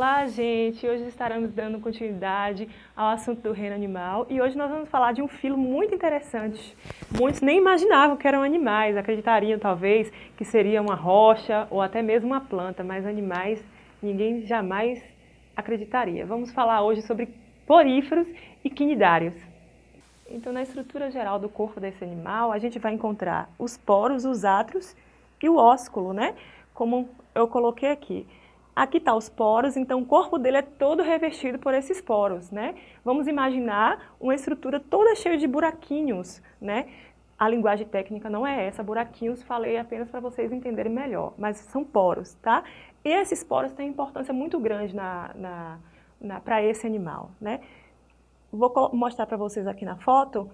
Olá, gente! Hoje estaremos dando continuidade ao assunto do reino animal e hoje nós vamos falar de um filo muito interessante. Muitos nem imaginavam que eram animais, acreditariam talvez que seria uma rocha ou até mesmo uma planta, mas animais ninguém jamais acreditaria. Vamos falar hoje sobre poríferos e quinidários. Então, na estrutura geral do corpo desse animal, a gente vai encontrar os poros, os átrios e o ósculo, né? Como eu coloquei aqui. Aqui está os poros, então o corpo dele é todo revestido por esses poros, né? Vamos imaginar uma estrutura toda cheia de buraquinhos, né? A linguagem técnica não é essa, buraquinhos falei apenas para vocês entenderem melhor, mas são poros, tá? E esses poros têm importância muito grande na, na, na para esse animal, né? Vou mostrar para vocês aqui na foto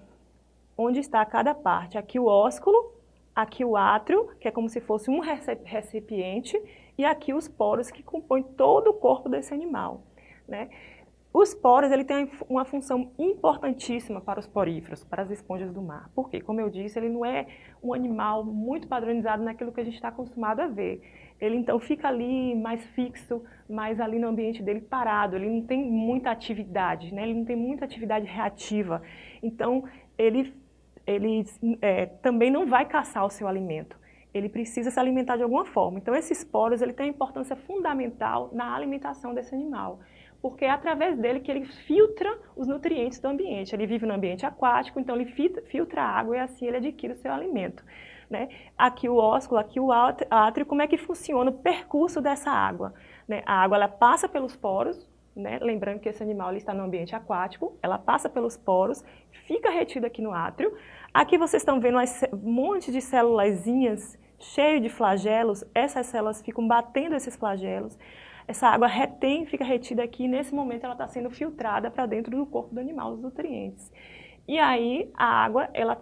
onde está cada parte. Aqui o ósculo, aqui o átrio, que é como se fosse um recipiente, e aqui os poros que compõem todo o corpo desse animal. Né? Os poros ele tem uma função importantíssima para os poríferos, para as esponjas do mar. Por quê? Como eu disse, ele não é um animal muito padronizado naquilo que a gente está acostumado a ver. Ele então fica ali mais fixo, mais ali no ambiente dele parado, ele não tem muita atividade, né? ele não tem muita atividade reativa. Então, ele, ele é, também não vai caçar o seu alimento ele precisa se alimentar de alguma forma. Então, esses poros ele tem importância fundamental na alimentação desse animal, porque é através dele que ele filtra os nutrientes do ambiente. Ele vive no ambiente aquático, então ele filtra a água e assim ele adquire o seu alimento. Né? Aqui o ósculo, aqui o átrio, como é que funciona o percurso dessa água? Né? A água ela passa pelos poros, né? lembrando que esse animal está no ambiente aquático, ela passa pelos poros, fica retida aqui no átrio. Aqui vocês estão vendo um monte de célulazinhas cheio de flagelos, essas células ficam batendo esses flagelos, essa água retém, fica retida aqui, e nesse momento ela está sendo filtrada para dentro do corpo do animal, os nutrientes. E aí a água, ela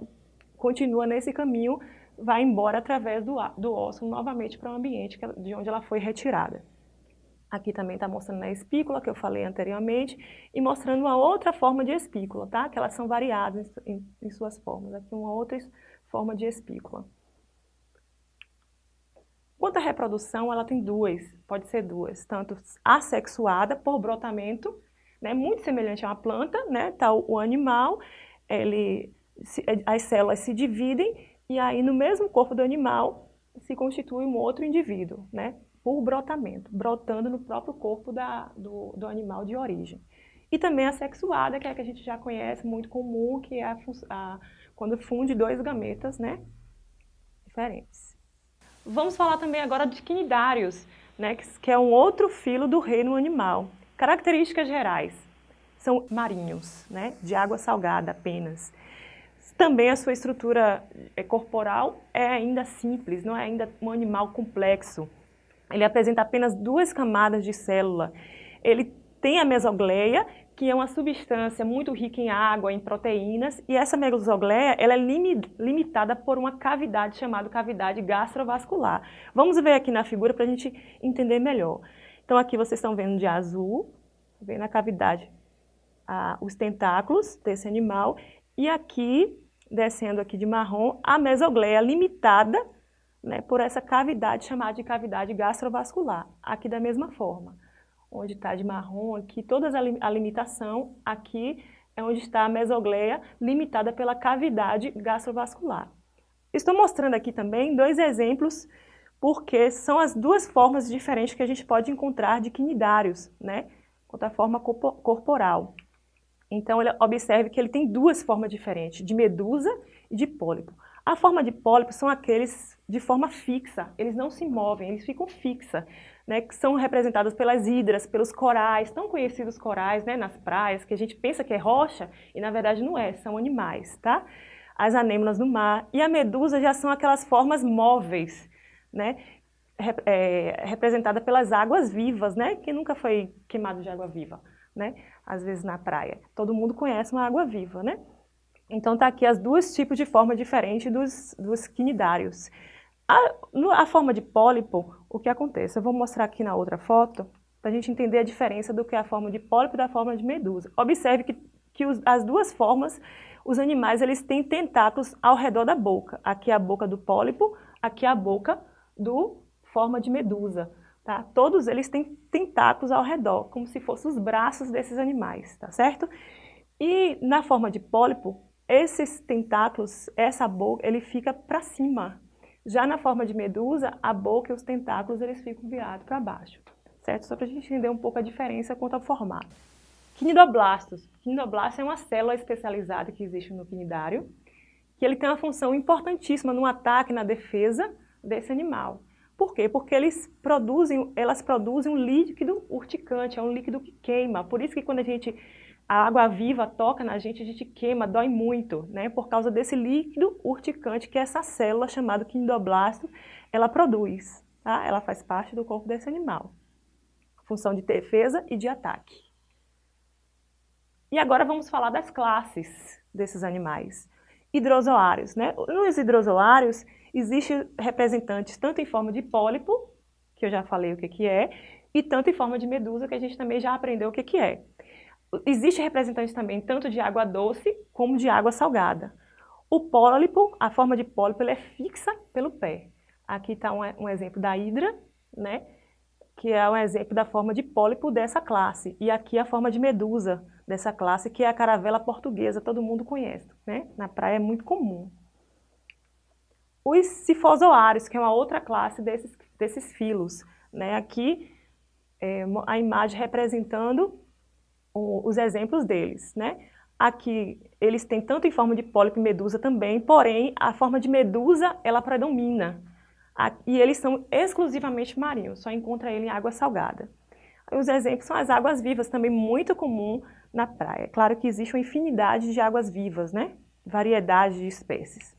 continua nesse caminho, vai embora através do, do novamente para o ambiente de onde ela foi retirada. Aqui também está mostrando a espícula, que eu falei anteriormente, e mostrando uma outra forma de espícula, tá? Que elas são variadas em, em suas formas. Aqui uma outra forma de espícula. Quanto à reprodução, ela tem duas, pode ser duas, tanto assexuada por brotamento, né, muito semelhante a uma planta, né, tá o, animal, ele, as células se dividem e aí no mesmo corpo do animal se constitui um outro indivíduo, né, por brotamento, brotando no próprio corpo da, do, do animal de origem. E também a sexuada, que é a que a gente já conhece, muito comum, que é a, a, quando funde dois gametas né, diferentes. Vamos falar também agora de quinidários, né, que é um outro filo do reino animal. Características gerais, são marinhos, né, de água salgada apenas. Também a sua estrutura é, corporal é ainda simples, não é ainda um animal complexo. Ele apresenta apenas duas camadas de célula. Ele tem a mesogleia, que é uma substância muito rica em água, em proteínas, e essa mesogleia ela é limitada por uma cavidade chamada cavidade gastrovascular. Vamos ver aqui na figura para a gente entender melhor. Então aqui vocês estão vendo de azul, vendo a cavidade, os tentáculos desse animal, e aqui, descendo aqui de marrom, a mesogleia limitada né, por essa cavidade chamada de cavidade gastrovascular, aqui da mesma forma onde está de marrom aqui, toda a limitação, aqui é onde está a mesogleia, limitada pela cavidade gastrovascular. Estou mostrando aqui também dois exemplos, porque são as duas formas diferentes que a gente pode encontrar de quinidários, né? Quanto à forma corporal. Então, observe que ele tem duas formas diferentes, de medusa e de pólipo. A forma de pólipo são aqueles de forma fixa, eles não se movem, eles ficam fixa né, que são representadas pelas hidras, pelos corais, tão conhecidos corais né, nas praias, que a gente pensa que é rocha e na verdade não é, são animais, tá? As anêmonas do mar e a medusa já são aquelas formas móveis, né, é, representada pelas águas vivas, né, que nunca foi queimado de água viva, né, às vezes na praia. Todo mundo conhece uma água viva, né? Então tá aqui as duas tipos de forma diferente dos, dos quinidários. A, a forma de pólipo, o que acontece? Eu vou mostrar aqui na outra foto, para a gente entender a diferença do que é a forma de pólipo e da forma de medusa. Observe que, que os, as duas formas, os animais eles têm tentáculos ao redor da boca. Aqui é a boca do pólipo, aqui é a boca do forma de medusa. Tá? Todos eles têm tentáculos ao redor, como se fossem os braços desses animais, tá certo? E na forma de pólipo, esses tentáculos, essa boca, ele fica para cima. Já na forma de medusa, a boca e os tentáculos eles ficam virados para baixo, certo? Só para a gente entender um pouco a diferença quanto ao formato. Quinidoblastos. Quinidoblasto é uma célula especializada que existe no quinidário, que ele tem uma função importantíssima no ataque e na defesa desse animal. Por quê? Porque eles produzem, elas produzem um líquido urticante, é um líquido que queima. Por isso que quando a gente a água viva toca na gente, a gente queima, dói muito, né? Por causa desse líquido urticante que essa célula chamada quinidoblasto, ela produz, tá? Ela faz parte do corpo desse animal. Função de defesa e de ataque. E agora vamos falar das classes desses animais. Hidrozoários, né? Nos hidrozoários, existem representantes tanto em forma de pólipo, que eu já falei o que, que é, e tanto em forma de medusa, que a gente também já aprendeu o que, que é. Existe representante também tanto de água doce como de água salgada. O pólipo, a forma de pólipo, é fixa pelo pé. Aqui está um, um, exemplo da hidra, né? que é um exemplo da forma de pólipo dessa classe. E aqui a forma de medusa dessa classe, que é a caravela portuguesa, todo mundo conhece. Né? Na praia é muito comum. Os sifozoários, que é uma outra classe desses, desses filos. Né? Aqui é a imagem representando os exemplos deles, né? Aqui eles têm tanto em forma de pólipo e medusa também, porém a forma de medusa ela predomina. E eles são exclusivamente marinhos, só encontra ele em água salgada. Os exemplos são as águas vivas, também muito comum na praia. Claro que existe uma infinidade de águas vivas, né? Variedade de espécies.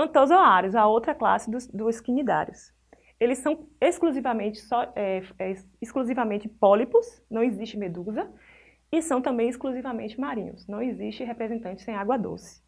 Antozoários, a outra classe dos, dos quinidários. Eles são exclusivamente, só, é, é, exclusivamente pólipos, não existe medusa, e são também exclusivamente marinhos. Não existe representante sem água doce.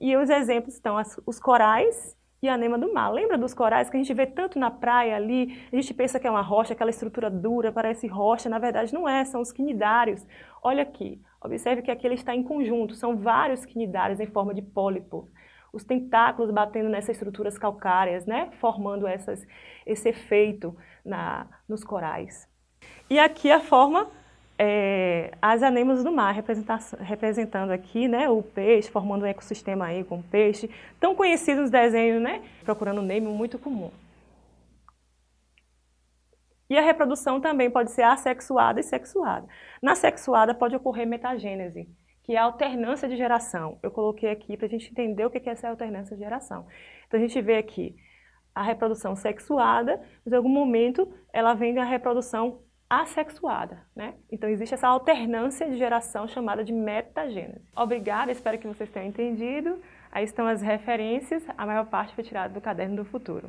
E os exemplos estão as, os corais e a anema do mar. Lembra dos corais que a gente vê tanto na praia ali? A gente pensa que é uma rocha, aquela estrutura dura, parece rocha. Na verdade não é, são os quinidários. Olha aqui, observe que aqui ele está em conjunto. São vários quinidários em forma de pólipo. Os tentáculos batendo nessas estruturas calcárias, né? Formando essas, esse efeito na, nos corais. E aqui a forma é, as anemas do mar, representando aqui né, o peixe, formando um ecossistema aí com peixe, tão conhecido nos desenhos, né? Procurando Nemo, muito comum. E a reprodução também pode ser assexuada e sexuada. Na sexuada pode ocorrer metagênese, que é a alternância de geração. Eu coloquei aqui para a gente entender o que é essa alternância de geração. Então a gente vê aqui a reprodução sexuada, mas em algum momento ela vem da reprodução assexuada, né? Então existe essa alternância de geração chamada de metagênese. Obrigada, espero que vocês tenham entendido. Aí estão as referências, a maior parte foi tirada do Caderno do Futuro.